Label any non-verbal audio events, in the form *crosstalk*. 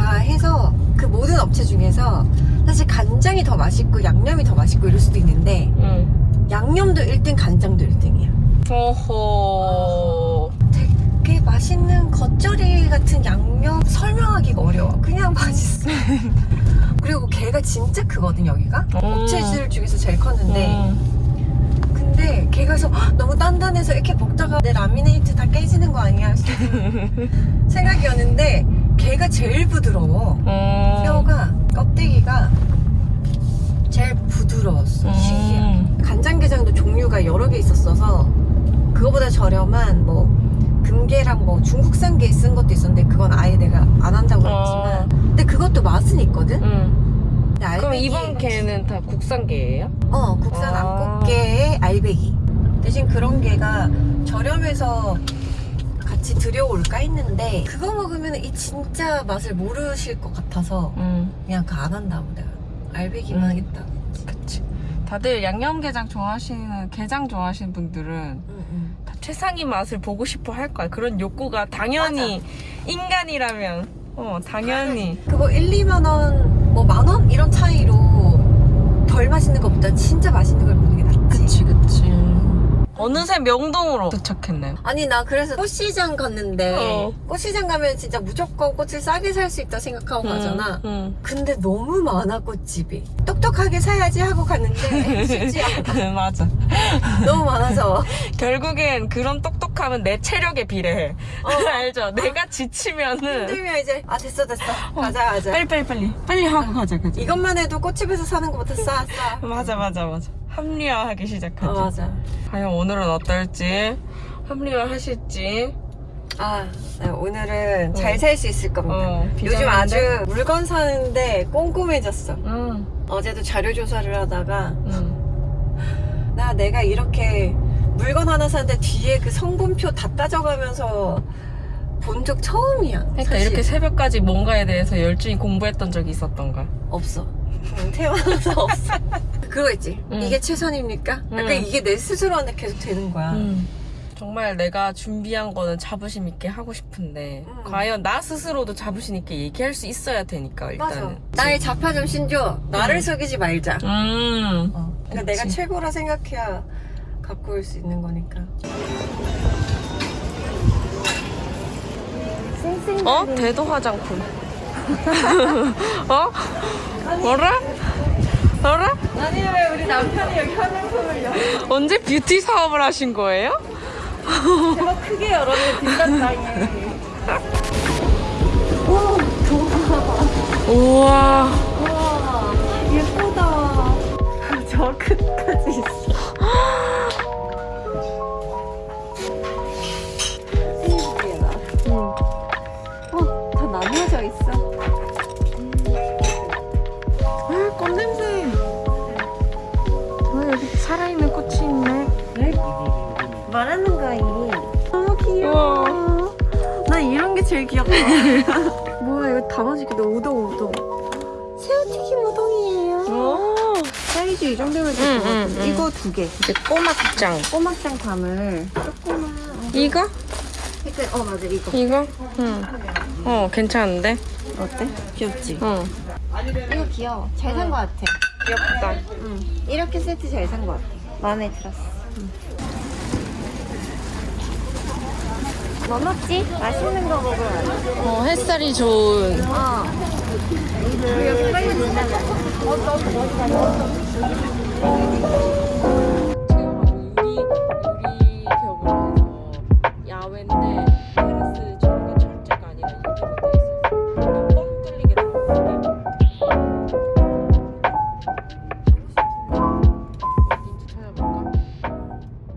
다 해서 그 모든 업체 중에서 사실 간장이 더 맛있고 양념이 더 맛있고 이럴 수도 있는데 응. 양념도 1등 간장도 1등이야 어허. 되게 맛있는 겉절이 같은 양념 설명하기가 어려워 그냥 맛있어 *laughs* 그리고 걔가 진짜 크거든 여기가 음. 업체들 중에서 제일 컸는데 음. 근데 걔가 그래서 "헉, 너무 단단해서 이렇게 먹다가 내 라미네이트 다 깨지는 거 아니야 *laughs* 생각이었는데 걔가 제일 부드러워 음. 뼈가 껍데기가 제일 부드러웠어 음. 신기해 간장게장도 종류가 여러 개 있었어서 그거보다 저렴한 뭐 금게랑 뭐 중국산 게 쓴 것도 있었는데 그건 아예 내가 안 한다고 어. 했지만 근데 그것도 맛은 있거든 음. 그럼 알배기- 이번 개는 다 국산개예요? 어 국산 아. 암꽃게의 알배기 대신 그런 게가 저렴해서 같이 들여올까 했는데 그거 먹으면 이 진짜 맛을 모르실 것 같아서 응. 그냥 그 안 한다고 내가 알배기만 음. 하겠다 그치. 다들 양념게장 좋아하시는, 게장 좋아하시는 분들은 응, 응. 다 최상위 맛을 보고 싶어 할 거야. 그런 욕구가 당연히 인간이라면, 어, 당연히. 그거 1, 2만 원, 뭐 만 원? 이런 차이로 덜 맛있는 것보다 진짜 맛있는 걸 먹는 게 낫지. 그치. 어느새 명동으로 도착했네요. 아니 나 그래서 꽃시장 갔는데 어. 꽃시장 가면 진짜 무조건 꽃을 싸게 살 수 있다 생각하고 가잖아. 응. 근데 너무 많아 꽃집이. 똑똑하게 사야지 하고 갔는데 *laughs* 쉽지 않아. 맞아. 너무 많아서. *laughs* 결국엔 그런 똑똑함은 내 체력에 비례해. 어. *laughs* 알죠? 내가 지치면은. 힘들면 이제 아 됐어 됐어 가자 가자. 빨리 빨리 빨리. 빨리 하고 가자, 가자. 이것만 해도 꽃집에서 사는 것보다 싸 싸. 맞아, 맞아, 맞아. 합리화하기 시작하지. 어, 맞아. 과연 오늘은 어떨지, 합리화 하실지. 아 네, 오늘은 잘 살 수 있을 겁니다. 어, 요즘? 아주 물건 사는데 꼼꼼해졌어. 응, 어제도 자료 조사를 하다가 응. *laughs* 나 내가 이렇게 물건 하나 사는데 뒤에 그 성분표 다 따져가면서 본 적 처음이야. 그러니까 사실. 이렇게 새벽까지 뭔가에 대해서 열심히 공부했던 적이 있었던가. 없어. 응, 태어나서 없어. 그거 있지. 응. 이게 최선입니까? 응. 약간 이게 내 스스로한테 계속 되는 거야. 음. 정말 내가 준비한 거는 자부심 있게 하고 싶은데 음. 과연 나 스스로도 자부심 있게 얘기할 수 있어야 되니까 맞아. 일단은 나의 자파 좀 신줘. 나를 응. 속이지 말자. 음. 어. 그러니까 그치. 내가 최고라 생각해야 갖고 올 수 있는 거니까. 어? 대도 화장품 *laughs* 어? 뭐라? 뭐라? 아니 왜 우리 남편이 여기 화장품을요? 언제 뷰티 사업을 하신 거예요? 제가 크게 열었는데 뒷단장에 우와 와 예쁘다 *laughs* 저 끝 말하는 거이 너무 귀여워 나 이런 게 제일 귀엽다 *laughs* 뭐야 이거 담아줄게 우동 우동 새우튀김 우동이에요 오 사이즈 이 정도면 될것 응, 응, 같은데 응. 이거 두개 이제 꼬막장 꼬막장 담을 조그만 이거? 색깔 어 맞아 이거 이거? 응. 어, 괜찮은데? 어때? 귀엽지? 응. 이거 귀여워 잘산것 같아 귀엽다. 응 이렇게 세트 잘산것 같아 마음에 들었어 뭐 먹지? 맛있는 거 먹으러 어, 햇살이 좋은. 어. 여기 빨리 진짜. 어, 너무 멋있다.